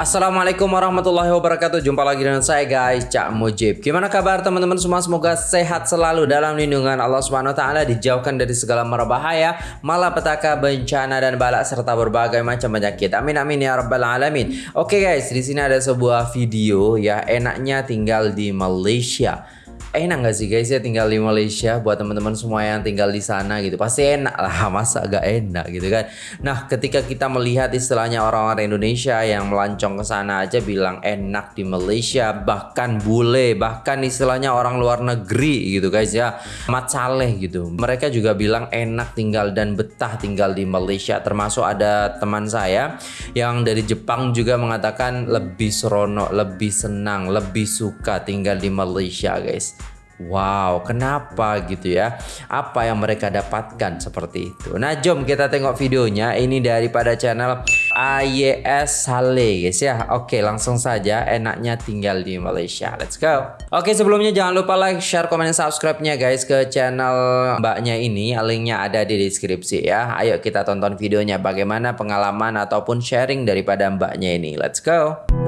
Assalamualaikum warahmatullahi wabarakatuh. Jumpa lagi dengan saya guys Cak Mujib. Gimana kabar teman-teman semua? Semoga sehat selalu dalam lindungan Allah Taala Dijauhkan dari segala merbahaya Malapetaka, bencana dan balak Serta berbagai macam penyakit. Amin amin ya rabbal alamin. Oke guys di sini ada sebuah video ya Enaknya tinggal di Malaysia enak gak sih guys ya tinggal di Malaysia buat teman-teman semua yang tinggal di sana gitu. Pasti enak lah masa agak enak gitu kan? Nah ketika kita melihat istilahnya orang-orang Indonesia yang melancong ke sana aja bilang enak di Malaysia bahkan bule bahkan istilahnya orang luar negeri gitu guys ya. Mat saleh gitu. Mereka juga bilang enak tinggal dan betah tinggal di Malaysia. Termasuk ada teman saya yang dari Jepang juga mengatakan lebih seronok lebih senang lebih suka tinggal di Malaysia guys Wow, kenapa gitu ya? Apa yang mereka dapatkan seperti itu? Nah, jom kita tengok videonya. Ini daripada channel AYS Sale guys ya. Oke, langsung saja. Enaknya tinggal di Malaysia. Let's go. Oke, sebelumnya jangan lupa like, share, komen, dan subscribe-nya guys ke channel mbaknya ini. Linknya ada di deskripsi ya. Ayo kita tonton videonya. Bagaimana pengalaman ataupun sharing daripada mbaknya ini. Let's go.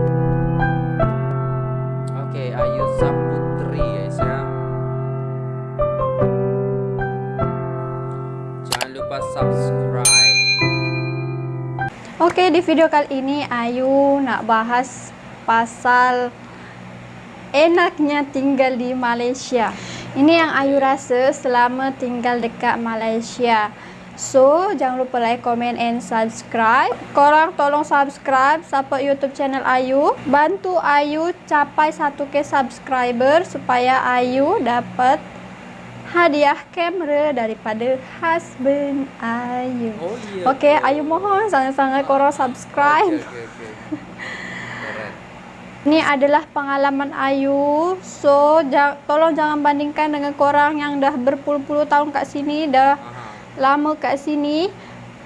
Oke, di video kali ini Ayu nak bahas pasal enaknya tinggal di Malaysia. Ini yang Ayu rasa selama tinggal dekat Malaysia. So, jangan lupa like, comment, and subscribe. Korang tolong subscribe, support YouTube channel Ayu. Bantu Ayu capai 1k subscriber supaya Ayu dapat hadiah kamera daripada husband Ayu. Oh, Okey, okay. Ayu mohon sangat-sangat korang subscribe. Okay, okay, okay. Ini adalah pengalaman Ayu. So, ja tolong jangan bandingkan dengan korang yang dah berpuluh-puluh tahun kat sini, dah Aha. lama kat sini.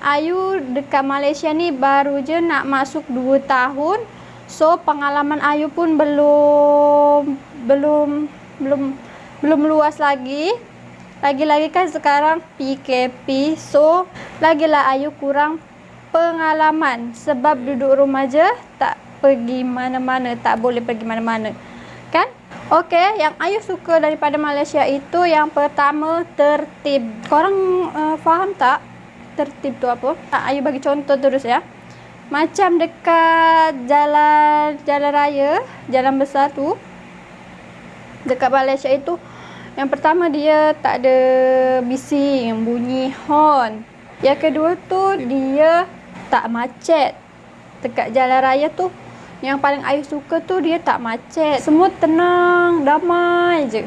Ayu dekat Malaysia ni baru je nak masuk 2 tahun. So, pengalaman Ayu pun belum belum belum belum luas lagi. Lagi-lagi kan sekarang PKP So Lagilah Ayu kurang pengalaman Sebab duduk rumah je Tak pergi mana-mana Tak boleh pergi mana-mana Kan? Okey, yang Ayu suka daripada Malaysia itu Yang pertama tertib Korang uh, faham tak? Tertib tu apa? Ayu bagi contoh terus ya Macam dekat jalan Jalan raya Jalan besar tu Dekat Malaysia itu yang pertama dia tak ada bising, bunyi horn. Yang kedua tu dia tak macet. Dekat jalan raya tu yang paling Ayu suka tu dia tak macet. Semua tenang, damai je.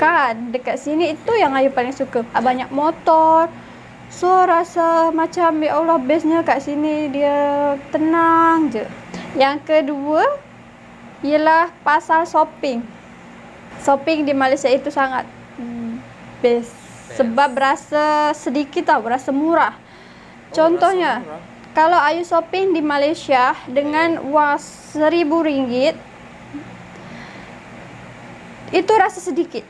Kan dekat sini itu yang Ayu paling suka. Banyak motor. So rasa macam ya Allah bestnya kat sini dia tenang je. Yang kedua ialah pasal shopping shopping di Malaysia itu sangat best. Sebab berasa sedikit tau, berasa murah. Oh, Contohnya, murah. kalau Ayu shopping di Malaysia dengan wang seribu ringgit, itu rasa sedikit.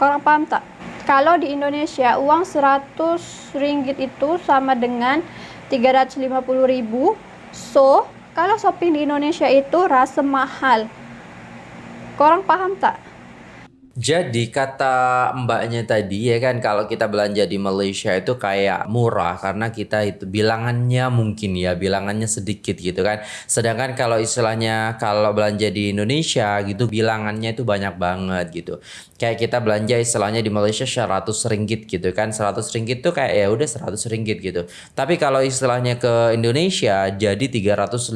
Korang paham tak? Kalau di Indonesia, uang seratus ringgit itu sama dengan tiga ratus lima puluh ribu. So, kalau shopping di Indonesia itu rasa mahal. Korang paham tak? Jadi kata mbaknya tadi ya kan kalau kita belanja di Malaysia itu kayak murah karena kita itu bilangannya mungkin ya bilangannya sedikit gitu kan. Sedangkan kalau istilahnya kalau belanja di Indonesia gitu bilangannya itu banyak banget gitu. Kayak kita belanja istilahnya di Malaysia 100 ringgit gitu kan. 100 ringgit tuh kayak ya udah 100 ringgit gitu. Tapi kalau istilahnya ke Indonesia jadi 350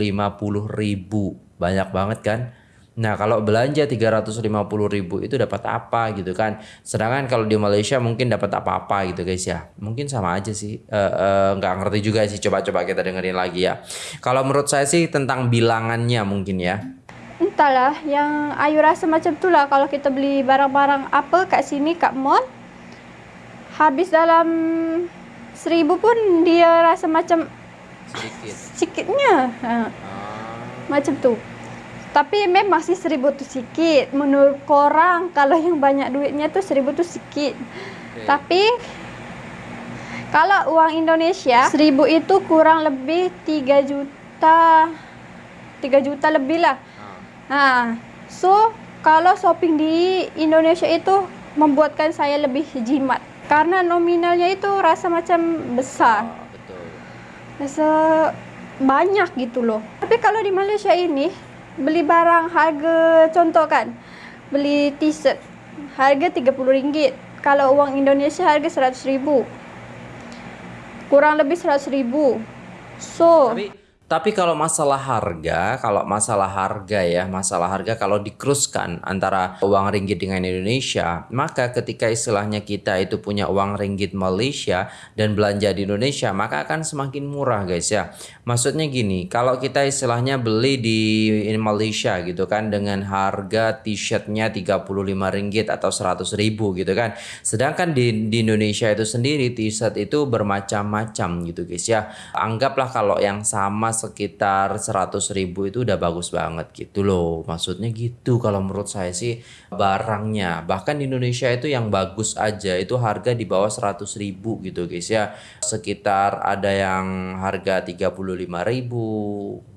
ribu. Banyak banget kan? Nah kalau belanja 350 ribu itu dapat apa gitu kan? Sedangkan kalau di Malaysia mungkin dapat apa-apa gitu guys ya. Mungkin sama aja sih. Uh, uh, Nggak ngerti juga sih. Coba-coba kita dengerin lagi ya. Kalau menurut saya sih tentang bilangannya mungkin ya. Entahlah yang Ayu rasa macam tu lah. Kalau kita beli barang-barang apa kat sini kat mall Habis dalam seribu pun dia rasa macam Sedikit. Sedikitnya ha. Ah. Macam tu tapi memang sih seribu tu sikit. Menurut korang kalau yang banyak duitnya tu seribu tu sikit. Okay. Tapi kalau uang Indonesia seribu itu kurang lebih tiga juta 3 juta lebih lah nah so kalau shopping di Indonesia itu membuatkan saya lebih jimat karena nominalnya itu rasa macam besar Ah, betul. rasa banyak gitu loh tapi kalau di Malaysia ini beli barang harga contoh kan beli t-shirt harga RM30 kalau uang Indonesia harga RM100,000 kurang lebih RM100,000 so Tapi tapi kalau masalah harga, kalau masalah harga ya, masalah harga kalau dikruskan antara uang ringgit dengan Indonesia, maka ketika istilahnya kita itu punya uang ringgit Malaysia dan belanja di Indonesia, maka akan semakin murah guys ya. Maksudnya gini, kalau kita istilahnya beli di Malaysia gitu kan dengan harga t-shirtnya 35 ringgit atau 100 ribu gitu kan. Sedangkan di, di Indonesia itu sendiri t-shirt itu bermacam-macam gitu guys ya. Anggaplah kalau yang sama sekitar 100 ribu itu udah bagus banget gitu loh. Maksudnya gitu kalau menurut saya sih barangnya. Bahkan di Indonesia itu yang bagus aja itu harga di bawah 100 ribu gitu guys ya. Sekitar ada yang harga 35 ribu.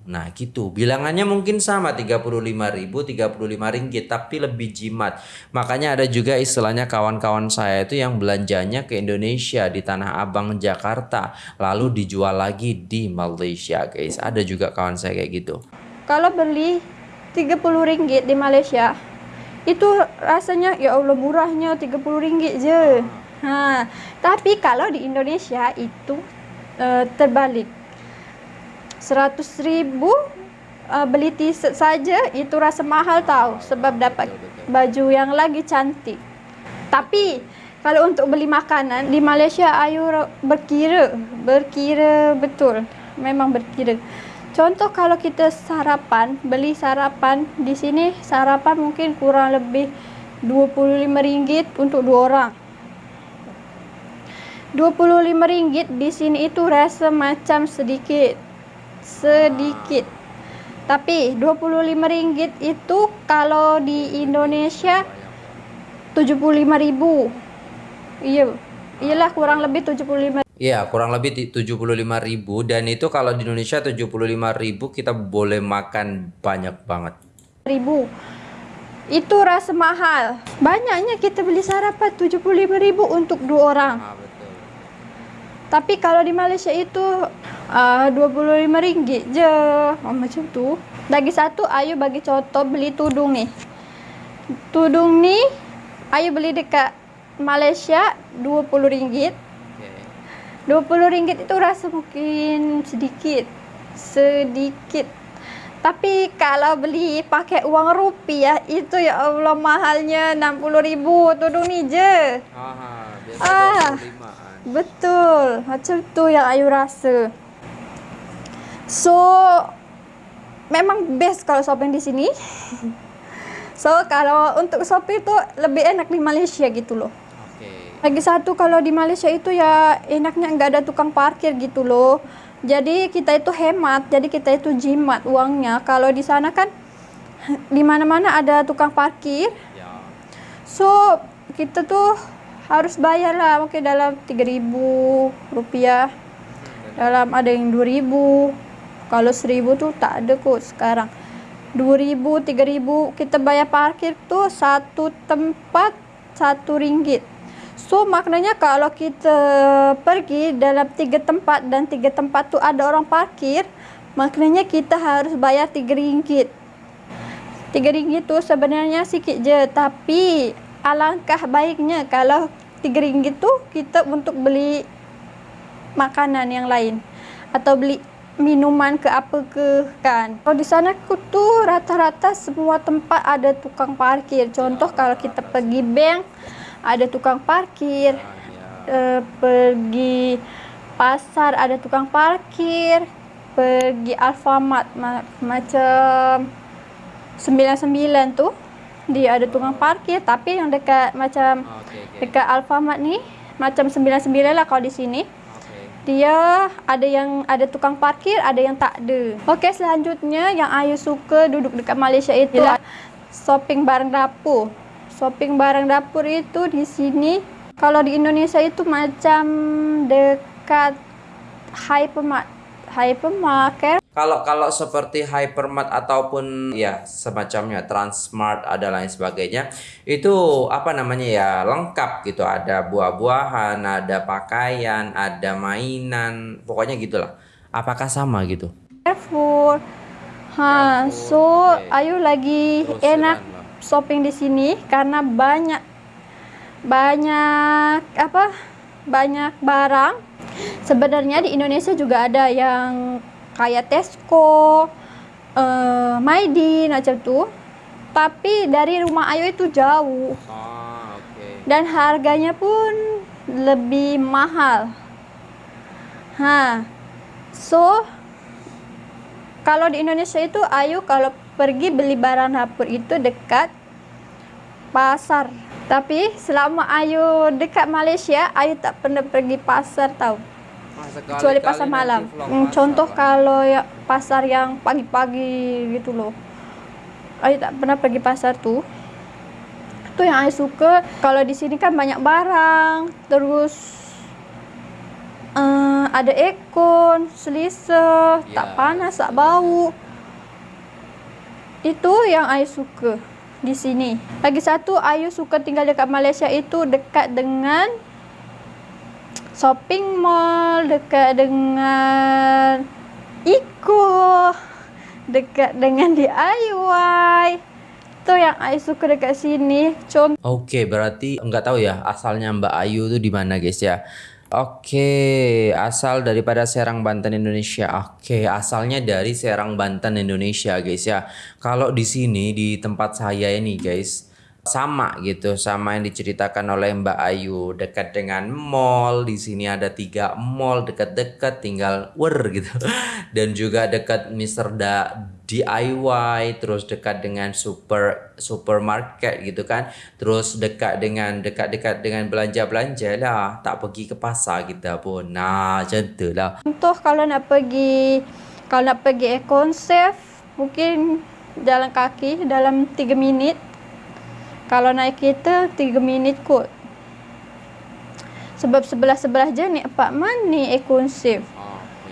Nah gitu. Bilangannya mungkin sama 35 ribu 35 ringgit tapi lebih jimat. Makanya ada juga istilahnya kawan-kawan saya itu yang belanjanya ke Indonesia di Tanah Abang Jakarta lalu dijual lagi di Malaysia guys. Ada juga kawan saya kayak gitu. Kalau beli 30 ringgit di Malaysia itu rasanya ya Allah murahnya 30 ringgit je ha tapi kalau di Indonesia itu uh, terbalik 100 ribu uh, beli t-shirt saja itu rasa mahal tahu sebab dapat baju yang lagi cantik. Tapi kalau untuk beli makanan di Malaysia ayu ra- berkira berkira betul memang berkira. Contoh kalau kita sarapan beli sarapan di sini sarapan mungkin kurang lebih 25 ringgit untuk dua orang. 25 ringgit di sini itu rasa macam sedikit sedikit. Tapi 25 ringgit itu kalau di Indonesia 75.000 iya iyalah kurang lebih 75 Iya kurang lebih ti- 75 ribu. Dan itu kalau di Indonesia 75 ribu kita boleh makan banyak banget. Ribu. Itu rasa mahal. Banyaknya kita beli sarapan 75.000 untuk dua orang. Ah. Tapi kalau di Malaysia itu uh, 25 ringgit je. Oh, macam tu. Lagi satu, Ayu bagi contoh beli tudung ni. Tudung ni, Ayu beli dekat Malaysia 20 ringgit. Oke. 20 ringgit itu rasa mungkin sedikit. Sedikit. Tapi kalau beli pakai uang rupiah, itu ya Allah mahalnya 60 ribu tudung ni je. Aha, biasa Ah. 25-an. Betul. Macam tu yang Ayu rasa. So memang best kalau shopping di sini. so kalau untuk shopping tu lebih enak di Malaysia gitu loh. Oke. Lagi satu kalau di Malaysia itu ya enaknya nggak ada tukang parkir gitu loh. Jadi kita itu hemat, jadi kita itu jimat uangnya. Kalau di sana kan di mana-mana ada tukang parkir. Ya. So kita tuh harus bayar lah mungkin dalam 3000 rupiah. Dalam ada yang 2000 kalau 1000 tuh tak ada kok sekarang. 2000 3000 kita bayar parkir tuh satu tempat satu ringgit. So maknanya kalau kita pergi dalam tiga tempat dan tiga tempat tuh ada orang parkir maknanya kita harus bayar tiga ringgit. Tiga ringgit tu sebenarnya sikit je tapi alangkah baiknya kalau tiga ringgit tu kita untuk beli makanan yang lain atau beli minuman ke apa ke kan. Kalau di sana aku tu rata-rata semua tempat ada tukang parkir. Contoh kalau kita pergi bank ada tukang parkir. Uh, pergi pasar ada tukang parkir. Pergi Alfamart ma- macam 99 tu dia ada tukang parkir tapi yang dekat macam Oke, oke. dekat Alfamart ni macam 99 lah kalau di sini. Oke. dia ada yang ada tukang parkir ada yang tak ada. Okey selanjutnya yang Ayu suka duduk dekat Malaysia itu ialah shopping barang dapur. Shopping barang dapur itu di sini kalau di Indonesia itu macam dekat hypermart hypermarket Kalau kalau seperti Hypermart ataupun ya semacamnya Transmart ada lain sebagainya itu apa namanya ya lengkap gitu ada buah-buahan, ada pakaian, ada mainan, pokoknya gitulah. Apakah sama gitu? Carrefour. Ha, so oke. Ayu lagi Terus enak lah. shopping di sini karena banyak banyak apa? Banyak barang. Sebenarnya di Indonesia juga ada yang kayak Tesco, eh Maidi macam tu. Tapi dari rumah Ayu itu jauh Ah, oke. dan harganya pun lebih mahal. Ha. So kalau di Indonesia itu Ayu kalau pergi beli barang dapur itu dekat pasar. Tapi selama Ayu dekat Malaysia, Ayu tak pernah pergi pasar tahu. Kecuali pasar malam. Hmm, contoh kalau ya pasar yang pagi-pagi gitu loh. Ayu tak pernah pergi pasar tuh. Itu yang Ayu suka. Kalau di sini kan banyak barang, terus eh, ada ekon, selesa, tak Ya, panas, tak bau. Itu yang Ayu suka di sini. Lagi satu, Ayu suka tinggal dekat Malaysia itu dekat dengan shopping mall, dekat dengan Iko, dekat dengan DIY. Itu yang Ayu suka dekat sini. Contoh Oke, berarti nggak tahu ya asalnya Mbak Ayu tuh di mana guys ya. Oke, asal daripada Serang Banten Indonesia. Oke, asalnya dari Serang Banten Indonesia guys ya. Kalau di sini di tempat saya ini guys sama gitu sama yang diceritakan oleh Mbak Ayu. Dekat dengan mall di sini ada tiga mall dekat-dekat tinggal wer gitu. Dan juga dekat Mr. Da DIY terus dekat dengan super supermarket gitu kan. Terus dekat dengan dekat-dekat dengan belanja-belanja lah. Tak pergi ke pasar kita pun. Nah macam tu lah. Contoh kalau nak pergi kalau nak pergi Safe mungkin jalan kaki dalam 3 minit. Kalau naik kereta 3 minit kot. Sebab sebelah-sebelah je ni apartment ni Econ Safe.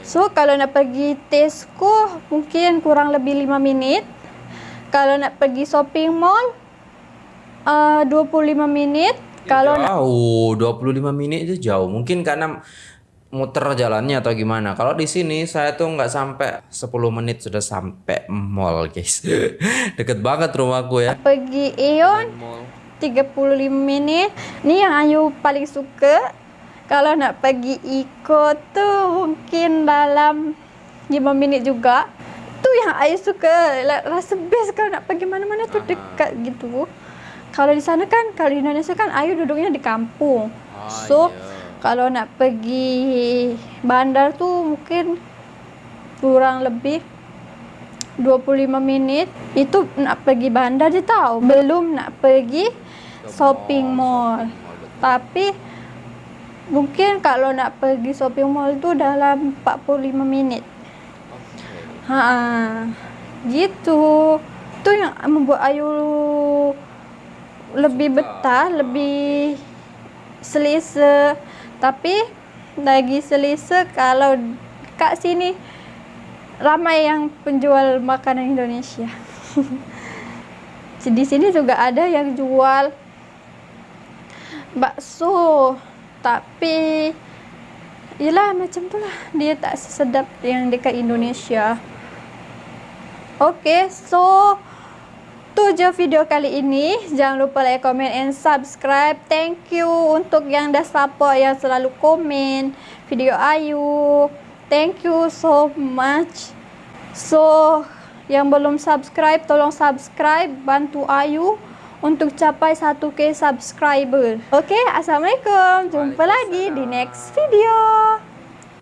So kalau nak pergi Tesco mungkin kurang lebih 5 minit. Kalau nak pergi shopping mall uh, 25 minit. Kalau nak jauh 25 menit itu jauh mungkin karena muter jalannya atau gimana kalau di sini saya tuh nggak sampai 10 menit sudah sampai mall guys deket banget rumahku ya pergi mall 35 minit. Ni yang Ayu paling suka. Kalau nak pergi Iko tu mungkin dalam 5 minit juga. Tu yang Ayu suka. Rasa best kalau nak pergi mana-mana tu dekat gitu. Kalau di sana kan, kalau di Indonesia kan Ayu duduknya di kampung. Ah, So, iya. Kalau nak pergi bandar tu mungkin kurang lebih 25 minit. Itu nak pergi bandar je tahu belum nak pergi shopping mall tapi mungkin kalau nak pergi shopping mall tu dalam 45 minit. Ha gitu. Tu yang membuat Ayu lebih betah lebih selesa tapi lagi selesa kalau kat sini ramai yang penjual makanan Indonesia. Di sini juga ada yang jual bakso. Tapi Yelah macam tu lah. Dia tak sesedap yang dekat Indonesia. Okay so Tu je video kali ini. Jangan lupa like, comment and subscribe. Thank you untuk yang dah support Yang selalu komen. Video Ayu. Thank you so much. So Yang belum subscribe Tolong subscribe. Bantu Ayu Untuk capai 1k subscriber. Okay Assalamualaikum. Jumpa lagi di next video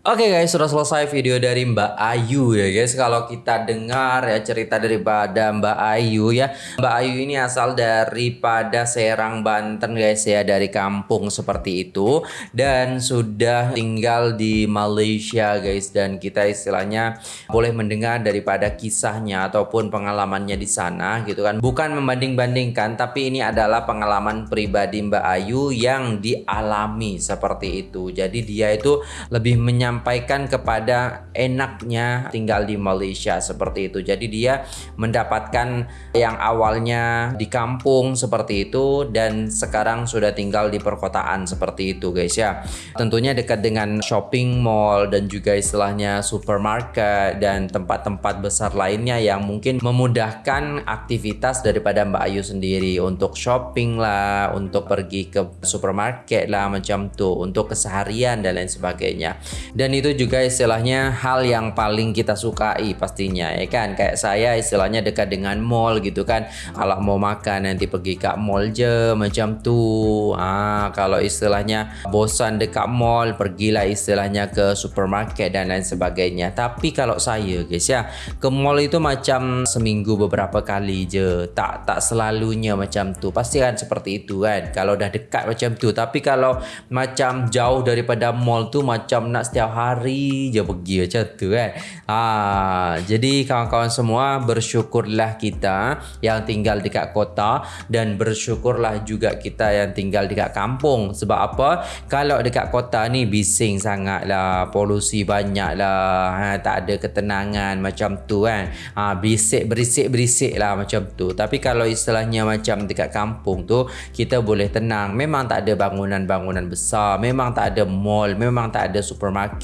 Oke guys, sudah selesai video dari Mbak Ayu ya guys. Kalau kita dengar ya cerita daripada Mbak Ayu ya. Mbak Ayu ini asal daripada Serang Banten guys ya, dari kampung seperti itu dan sudah tinggal di Malaysia guys dan kita istilahnya boleh mendengar daripada kisahnya ataupun pengalamannya di sana gitu kan. Bukan membanding-bandingkan tapi ini adalah pengalaman pribadi Mbak Ayu yang dialami seperti itu. Jadi dia itu lebih menyampaikan menyampaikan kepada enaknya tinggal di Malaysia seperti itu. Jadi dia mendapatkan yang awalnya di kampung seperti itu dan sekarang sudah tinggal di perkotaan seperti itu guys ya. Tentunya dekat dengan shopping mall dan juga istilahnya supermarket dan tempat-tempat besar lainnya yang mungkin memudahkan aktivitas daripada Mbak Ayu sendiri untuk shopping lah, untuk pergi ke supermarket lah macam tuh, untuk keseharian dan lain sebagainya. Dan itu juga istilahnya hal yang paling kita sukai pastinya ya kan. Kayak saya istilahnya dekat dengan mall gitu kan. Kalau mau makan nanti pergi ke mall je macam tuh. Ah, kalau istilahnya bosan dekat mall, pergilah istilahnya ke supermarket dan lain sebagainya. Tapi kalau saya guys ya, ke mall itu macam seminggu beberapa kali je. Tak tak selalunya macam tu. Pasti kan seperti itu kan. Kalau dah dekat macam tu. Tapi kalau macam jauh daripada mall tu macam nak setiap hari je pergi macam tu kan. Ah, jadi kawan-kawan semua bersyukurlah kita yang tinggal dekat kota dan bersyukurlah juga kita yang tinggal dekat kampung. Sebab apa? Kalau dekat kota ni bising sangat lah, polusi banyak lah, ha, tak ada ketenangan macam tu kan. Ha, bisik berisik berisik lah macam tu. Tapi kalau istilahnya macam dekat kampung tu kita boleh tenang. Memang tak ada bangunan-bangunan besar, memang tak ada mall, memang tak ada supermarket.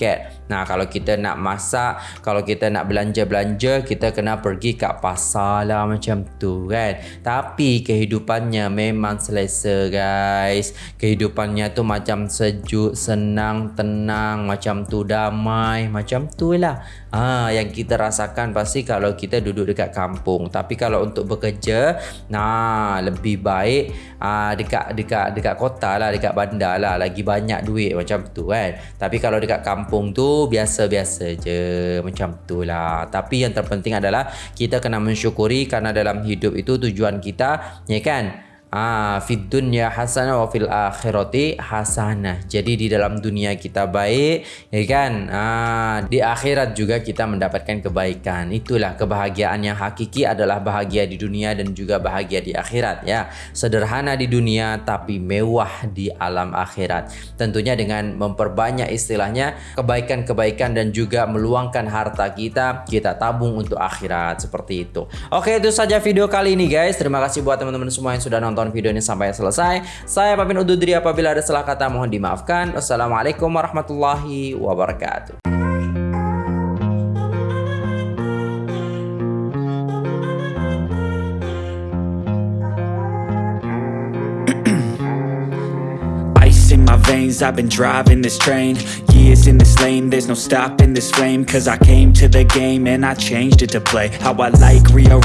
Nah, kalau kita nak masak, kalau kita nak belanja-belanja, kita kena pergi kat pasar lah macam tu kan. Tapi kehidupannya memang selesa guys. Kehidupannya tu macam sejuk, senang, tenang, macam tu damai, macam tu lah. Ah, yang kita rasakan pasti kalau kita duduk dekat kampung. Tapi kalau untuk bekerja, nah lebih baik ah dekat dekat dekat kota lah, dekat bandar lah, lagi banyak duit macam tu kan. Tapi kalau dekat kampung tu biasa-biasa je macam tu lah. Tapi yang terpenting adalah kita kena mensyukuri karena dalam hidup itu tujuan kita, ya kan? Ah, fid dunya hasanah wa fil akhirati hasanah. Jadi di dalam dunia kita baik, ya kan? Ah, di akhirat juga kita mendapatkan kebaikan. Itulah kebahagiaan yang hakiki adalah bahagia di dunia dan juga bahagia di akhirat ya. Sederhana di dunia tapi mewah di alam akhirat. Tentunya dengan memperbanyak istilahnya kebaikan-kebaikan dan juga meluangkan harta kita, kita tabung untuk akhirat seperti itu. Oke, itu saja video kali ini guys. Terima kasih buat teman-teman semua yang sudah nonton nonton video ini sampai selesai. Saya pamit undur diri apabila ada salah kata mohon dimaafkan. Wassalamualaikum warahmatullahi wabarakatuh. I've been driving this train Years in this lane There's no stopping this flame Cause I came to the game And I changed it to play How I like rearrange